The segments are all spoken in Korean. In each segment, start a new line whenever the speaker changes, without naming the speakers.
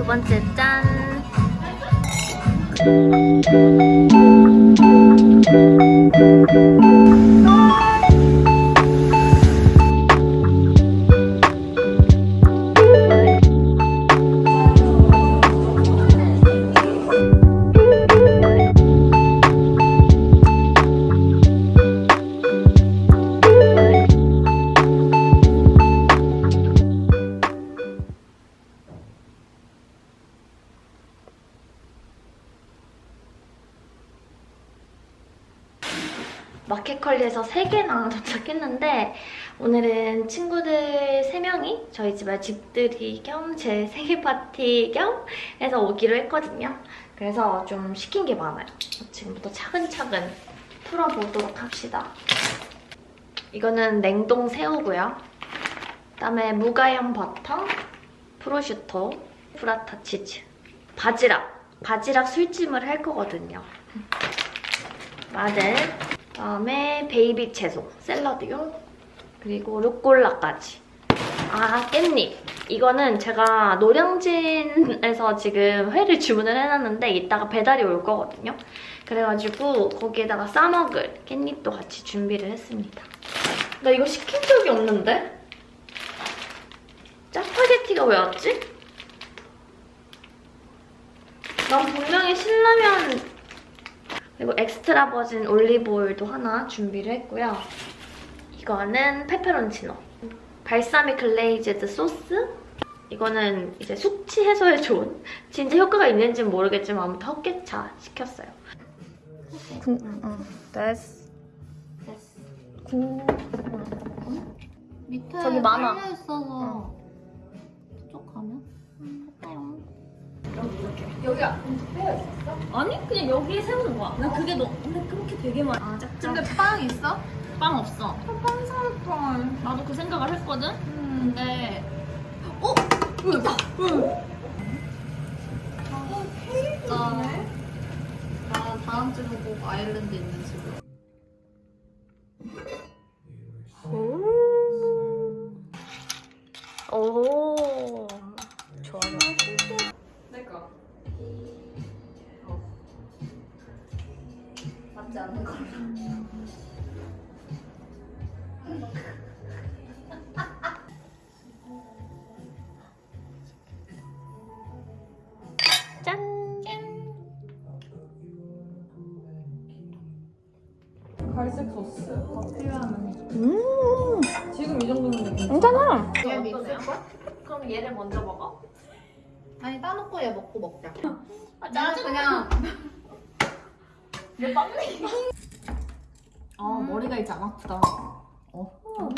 두 번째 짠. 도착했는데 오늘은 친구들 3명이 저희 집에 집들이 겸 제 생일 파티 겸 해서 오기로 했거든요. 그래서 좀 시킨 게 많아요. 지금부터 차근차근 풀어보도록 합시다. 이거는 냉동 새우고요. 그다음에 무가염 버터, 프로슈토, 부라타 치즈, 바지락. 바지락 술찜을 할 거거든요. 마늘, 그 다음에 베이비 채소, 샐러드용, 그리고 루꼴라까지. 아, 깻잎. 이거는 제가 노량진에서 지금 회를 주문을 해놨는데 이따가 배달이 올 거거든요. 그래가지고 거기에다가 싸먹을 깻잎도 같이 준비를 했습니다. 나 이거 시킨 적이 없는데? 짜파게티가 왜 왔지? 난 분명히 신라면 그리고 extra virgin 올리브 오일도 하나 준비를 했고요. 이거는 페페론치노. balsamic glazed 소스. 이거는 이제 숙취 해소에 좋은 진짜 효과가 있는지는 모르겠지만 아무튼 헛개차 시켰어요. 군, 어, 됐어. 됐어. 군,
밑에
저기 많아.
깔려 있어서 쭉 가면 할까요?
여기 앞에 있었어?
아니 그냥 여기에 세우는 거야. 나 그게 너 근데 그렇게 되게 많이. 아.
근데 빵 있어?
빵 없어.
빵 사올 걸.
나도 그 생각을 했거든.
음.
근데
어? 있다. 응.
나, 나 다음 주로 꼭 아일랜드 있는 맞지 않는 걸로
짠.
갈색 소스 더 필요하면
음.
지금 이 정도면 괜찮아.
얘 거?
그럼 얘를 먼저 먹어.
아니 따놓고 얘 먹고 먹자
아
나는 그냥
내 빵이.
아 머리가 이제 안 아프다 어.
오.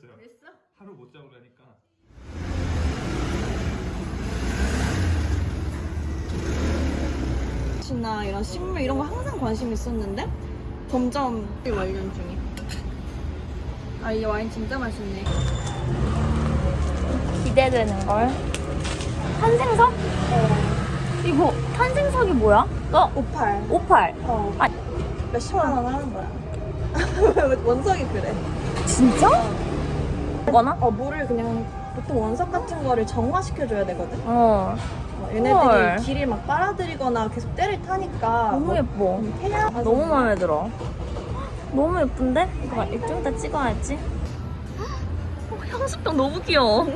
잘 잤어요. 하루 못 자고 그러니까.
나 이런 식물 이런 거 항상 관심 있었는데 점점 관련 중이. 아 이 와인 진짜 맛있네.
기대되는 걸. 탄생석? 이거 탄생석이 뭐야? 어,
오팔.
오팔.
어.
아.
몇십만 원 하는 거야. 원석이 그래.
진짜? 거나?
어 물을 그냥 보통 원석 같은 거를 정화시켜줘야 되거든.
어.
어, 얘네들이
헐.
길을 막 빨아들이거나 계속 때를 타니까
너무
뭐
예뻐.
음, 태양
너무 마음에 들어. 너무 예쁜데? 이거 좀 이따 찍어야지.
향수병 너무 귀여워.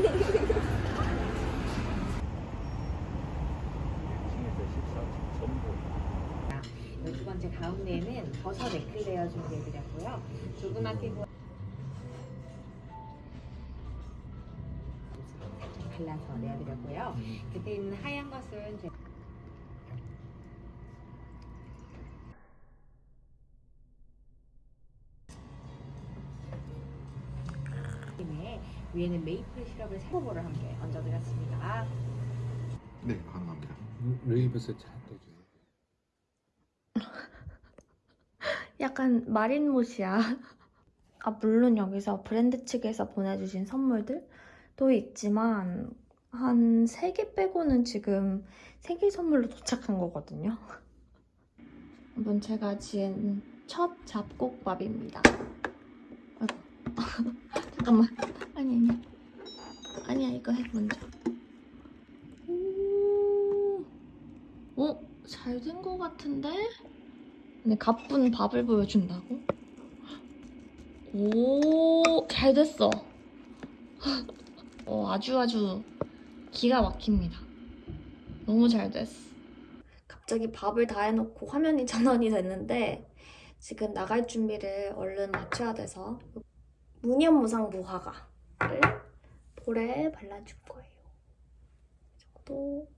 두 번째 가운데에는 버섯 에클레어 준비해드렸고요. 조그맣게 구워 발라서 내어드렸고요. 그때 있는 하얀 것은 제- 팀에 위에는 메이플 시럽을 세 포를 함께 얹어드렸습니다.
네, 가능합니다.
루이브스 잘 떠주세요.
약간 마린못이야. 아, 물론 여기서 브랜드 측에서 보내주신 선물들 도 있지만, 한 3개 빼고는 지금 생일 선물로 도착한 거거든요. 이번 제가 지은 첫 잡곡밥입니다. 잠깐만. 아니, 아니. 아니야, 이거 해, 먼저. 오, 어? 잘 된 거 같은데? 근데 가쁜 밥을 보여준다고? 오, 잘 됐어. 어, 아주 아주 기가 막힙니다. 너무 잘 됐어. 갑자기 밥을 다 해놓고 화면이 전원이 됐는데 지금 나갈 준비를 얼른 맞춰야 돼서 무념무상 무화과를 볼에 발라줄 거예요. 이 정도.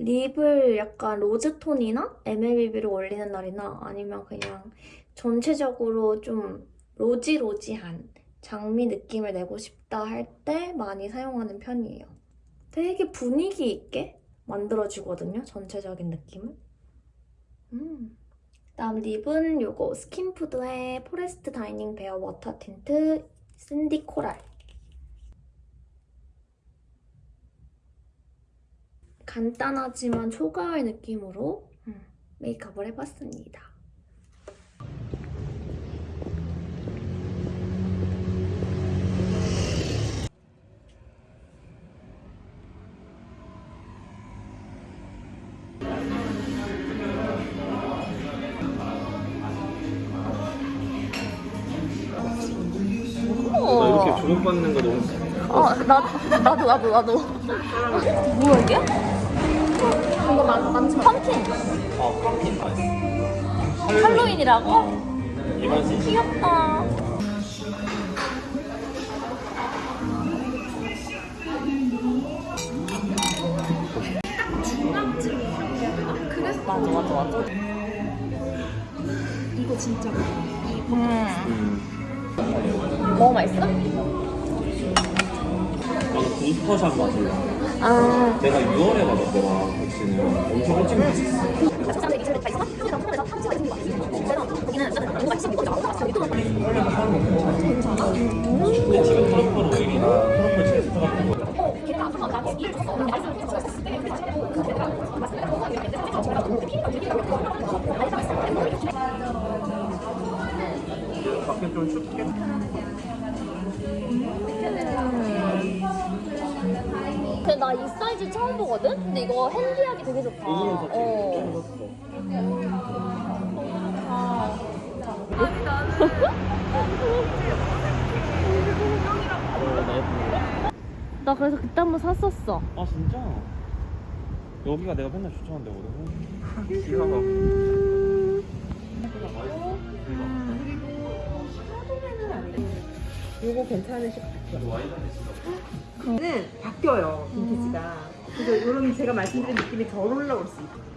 립을 약간 로즈톤이나 MLBB로 올리는 날이나 아니면 그냥 전체적으로 좀 로지로지한 장미 느낌을 내고 싶다 할 때 많이 사용하는 편이에요. 되게 분위기 있게 만들어주거든요, 전체적인 느낌을. 음. 다음 lip은 요거 스킨푸드의 Forest Dining Bare Water Tint Sandy Coral. 간단하지만 초가을 느낌으로 음, 메이크업을 해봤습니다.
주목받는 거 너무
어, 나, 나도, 나도, 나도. 뭐야, 이게? 이거 만, 만천. 펌킨.
어, 펌킨 맛.
할로윈이라고?
이맛이
귀엽다. 맞아, 맞아, 맞아.
이거 진짜
음. 너무 맛있어?
나는 부스터샷 맛을
아.
내가 6월에 받았더라 백신을 엄청 일찍 맞았어 근데 지금 트러플 오일이나 트러플 제스트 같은 거 밖에 좀 춥게
근데 나 이 사이즈 처음 보거든? 근데 이거 핸디하기 되게 좋다. 어. 나 그래서 그때 한 번 샀었어.
아 진짜? 여기가 내가 맨날 추천한 데 거든 귀여워
요거 괜찮으실 것 같아요. 는 바뀌어요, 빈티지가. 그래서 이런 제가 말씀드린 느낌이 덜 올라올 수 있어요.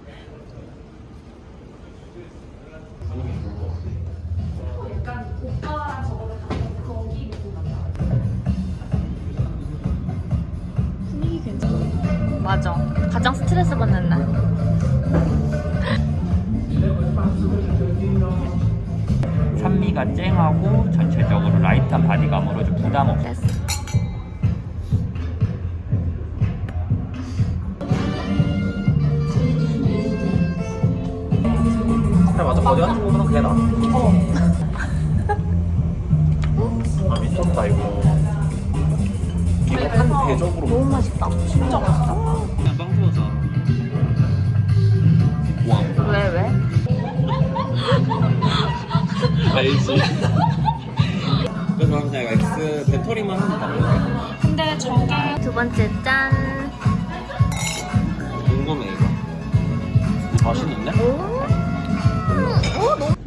맞아. 가장 스트레스 받는 날.
산미가 쨍하고 전체적으로 light한 body감으로 좀 부담 없이
됐어.
그래 맞아 거기 한주보면 되나? 어. 아 미쳤다 이거 이거 한 대접으로
너무 맛있다. 진짜 맛있다.
알지. 그래서
방금 제가 X 배터리만 합니다.
근데 저게
두 번째 짠.
궁금해 이거. 맛있는데?
오, 오 너무